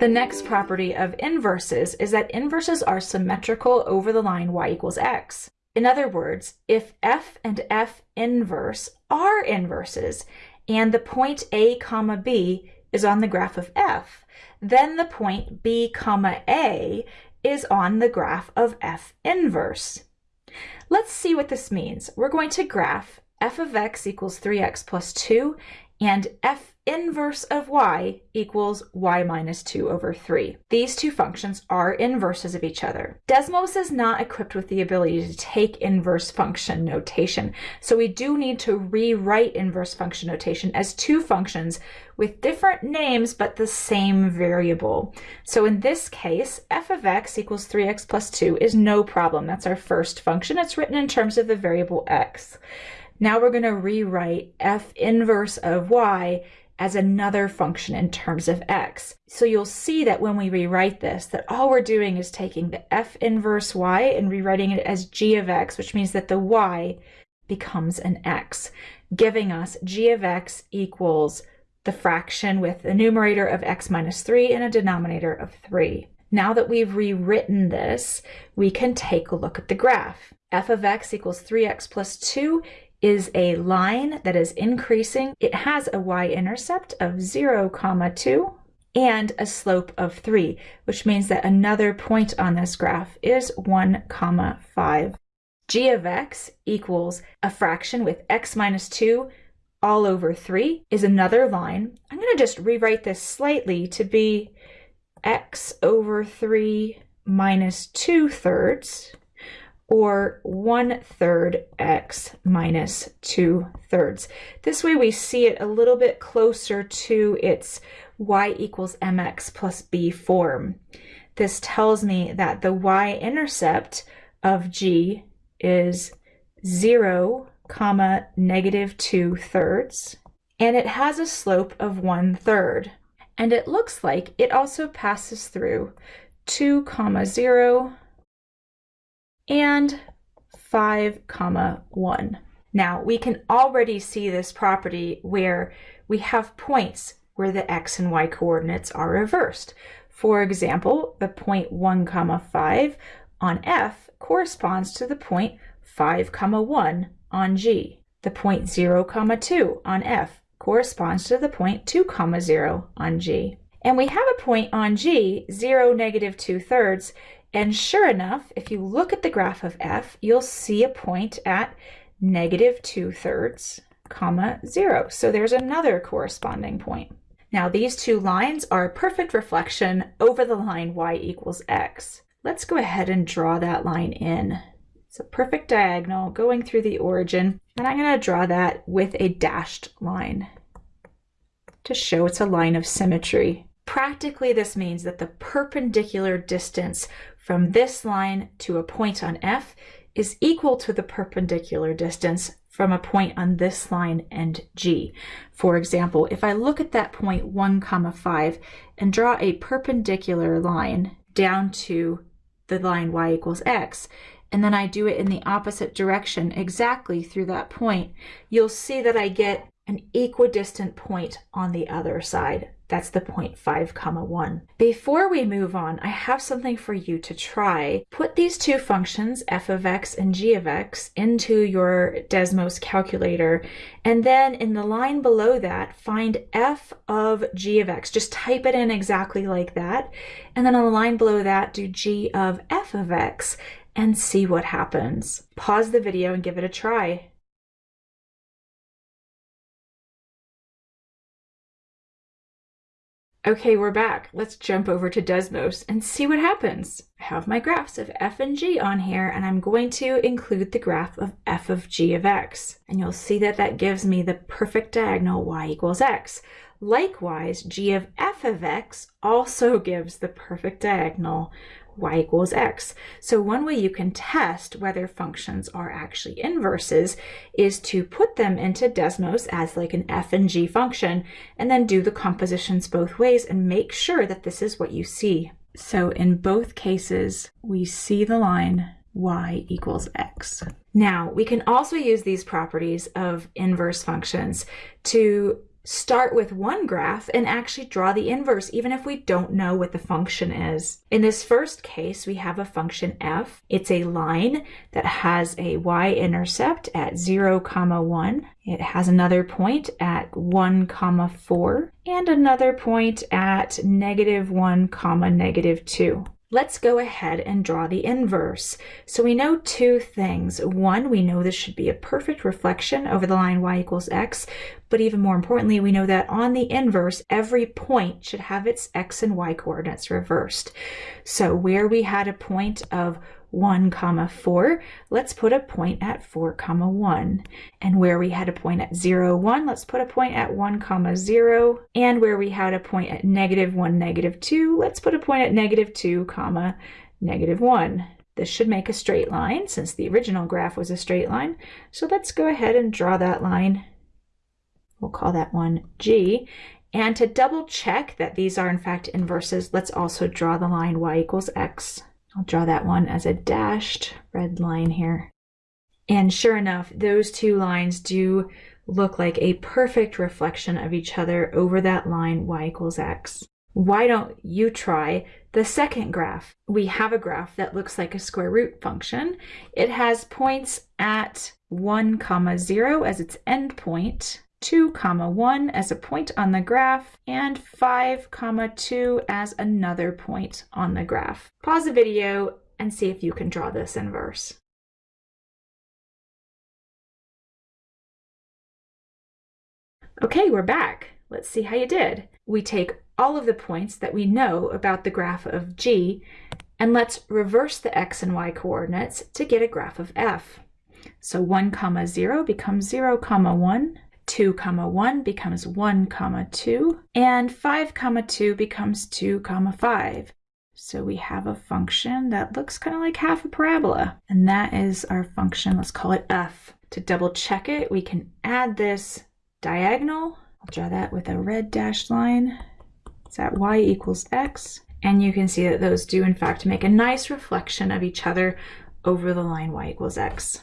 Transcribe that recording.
The next property of inverses is that inverses are symmetrical over the line y equals x. In other words, if f and f inverse are inverses and the point a comma b is on the graph of f, then the point b comma a is on the graph of f inverse. Let's see what this means. We're going to graph f of x equals 3x plus 2 and f inverse of y equals y minus 2 over 3. These two functions are inverses of each other. Desmos is not equipped with the ability to take inverse function notation, so we do need to rewrite inverse function notation as two functions with different names but the same variable. So in this case, f of x equals 3x plus 2 is no problem. That's our first function. It's written in terms of the variable x. Now we're going to rewrite f inverse of y as another function in terms of x. So you'll see that when we rewrite this, that all we're doing is taking the f inverse y and rewriting it as g of x, which means that the y becomes an x, giving us g of x equals the fraction with a numerator of x minus 3 and a denominator of 3. Now that we've rewritten this, we can take a look at the graph. f of x equals 3x plus 2 is a line that is increasing. It has a y-intercept of 0, comma 2 and a slope of 3, which means that another point on this graph is 1, comma 5. g of x equals a fraction with x minus 2 all over 3 is another line. I'm going to just rewrite this slightly to be x over 3 minus 2 thirds or 1 third x minus 2 thirds. This way we see it a little bit closer to its y equals mx plus b form. This tells me that the y-intercept of g is 0 comma negative 2 thirds and it has a slope of 1 third and it looks like it also passes through 2 comma 0 and 5 comma 1. Now we can already see this property where we have points where the x and y coordinates are reversed. For example, the point 1 comma 5 on f corresponds to the point 5 comma 1 on g. The point 0 comma 2 on f corresponds to the point 2 comma 0 on g. And we have a point on g, 0, negative 2 thirds, and sure enough, if you look at the graph of f, you'll see a point at negative 2 thirds, comma 0. So there's another corresponding point. Now these two lines are a perfect reflection over the line y equals x. Let's go ahead and draw that line in. It's a perfect diagonal going through the origin, and I'm going to draw that with a dashed line to show it's a line of symmetry. Practically, this means that the perpendicular distance from this line to a point on F is equal to the perpendicular distance from a point on this line and G. For example, if I look at that point 1 comma 5 and draw a perpendicular line down to the line y equals x, and then I do it in the opposite direction exactly through that point, you'll see that I get an equidistant point on the other side. That's the 5 comma 1. Before we move on, I have something for you to try. Put these two functions, f of x and g of x, into your Desmos calculator, and then in the line below that, find f of g of x. Just type it in exactly like that. And then on the line below that, do g of f of x and see what happens. Pause the video and give it a try. Okay, we're back. Let's jump over to Desmos and see what happens. I have my graphs of f and g on here, and I'm going to include the graph of f of g of x. And you'll see that that gives me the perfect diagonal y equals x. Likewise, g of f of x also gives the perfect diagonal y equals x. So one way you can test whether functions are actually inverses is to put them into Desmos as like an f and g function and then do the compositions both ways and make sure that this is what you see. So in both cases, we see the line y equals x. Now, we can also use these properties of inverse functions to start with one graph and actually draw the inverse, even if we don't know what the function is. In this first case, we have a function f. It's a line that has a y-intercept at 0, comma 1. It has another point at 1, comma 4, and another point at negative 1, comma negative 2. Let's go ahead and draw the inverse. So we know two things. One, we know this should be a perfect reflection over the line y equals x, but even more importantly, we know that on the inverse, every point should have its x and y coordinates reversed. So where we had a point of 1 comma 4 let's put a point at 4 comma 1 and where we had a point at 0 1 let's put a point at 1 comma 0 and where we had a point at negative 1 negative 2 let's put a point at negative 2 comma negative 1 this should make a straight line since the original graph was a straight line. So let's go ahead and draw that line. We'll call that one G. And to double check that these are in fact inverses let's also draw the line y equals x I'll draw that one as a dashed red line here. And sure enough, those two lines do look like a perfect reflection of each other over that line y equals x. Why don't you try the second graph? We have a graph that looks like a square root function. It has points at 1 comma 0 as its endpoint, 2 comma 1 as a point on the graph and 5 comma 2 as another point on the graph. Pause the video and see if you can draw this inverse. Okay, we're back. Let's see how you did. We take all of the points that we know about the graph of g and let's reverse the x and y coordinates to get a graph of f. So 1 comma 0 becomes 0 comma 1 2 comma 1 becomes 1 comma 2 and 5 comma 2 becomes 2 comma 5 so we have a function that looks kind of like half a parabola and that is our function let's call it f. To double check it we can add this diagonal. I'll draw that with a red dashed line. It's at y equals x? And you can see that those do in fact make a nice reflection of each other over the line y equals x